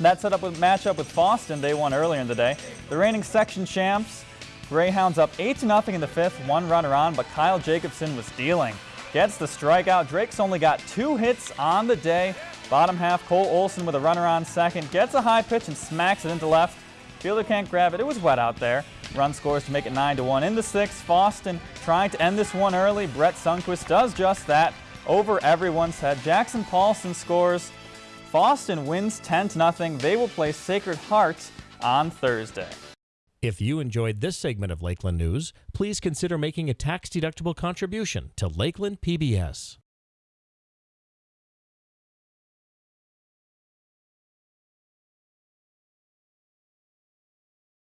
That set up a matchup with Fosston they won earlier in the day. The reigning section champs, Greyhounds up 8 0 in the fifth, one runner on, but Kyle Jacobson was dealing. Gets the strikeout. Drake's only got two hits on the day. Bottom half, Cole Olson with a runner on second. Gets a high pitch and smacks it into left. Fielder can't grab it. It was wet out there. Run scores to make it 9 to 1 in the sixth. Fosston trying to end this one early. Brett Sunquist does just that over everyone's head. Jackson Paulson scores. Fosston wins 10 0. They will play Sacred Heart on Thursday. If you enjoyed this segment of Lakeland News, please consider making a tax-deductible contribution to Lakeland PBS.